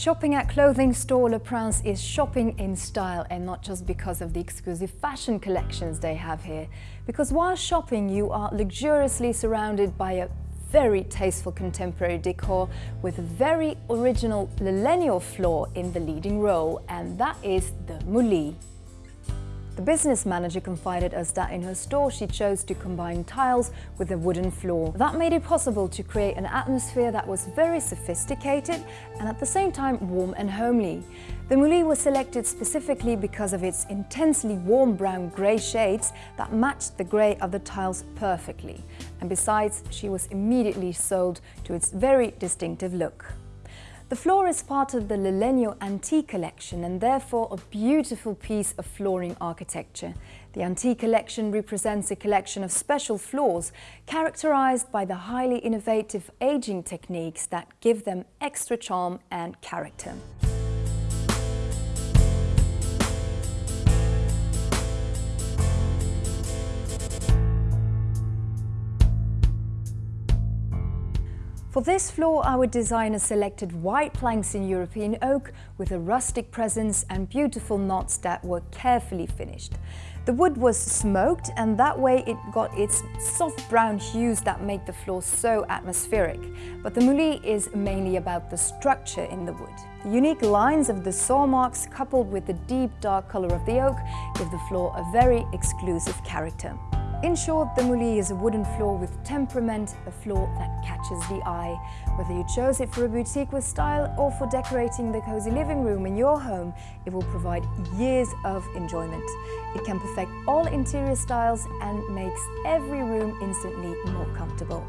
Shopping at clothing store Le Prince is shopping in style and not just because of the exclusive fashion collections they have here. Because while shopping you are luxuriously surrounded by a very tasteful contemporary decor with a very original millennial floor in the leading role and that is the Moulis. The business manager confided us that in her store she chose to combine tiles with a wooden floor. That made it possible to create an atmosphere that was very sophisticated and at the same time warm and homely. The Moulis was selected specifically because of its intensely warm brown grey shades that matched the grey of the tiles perfectly. And besides, she was immediately sold to its very distinctive look. The floor is part of the Lalegno Antique collection and therefore a beautiful piece of flooring architecture. The Antique collection represents a collection of special floors characterized by the highly innovative aging techniques that give them extra charm and character. For this floor, our designer selected white planks in European oak with a rustic presence and beautiful knots that were carefully finished. The wood was smoked and that way it got its soft brown hues that make the floor so atmospheric. But the Moulis is mainly about the structure in the wood. The unique lines of the saw marks coupled with the deep dark colour of the oak give the floor a very exclusive character. In short, the Moulis is a wooden floor with temperament, a floor that catches the eye. Whether you chose it for a boutique with style or for decorating the cozy living room in your home, it will provide years of enjoyment. It can perfect all interior styles and makes every room instantly more comfortable.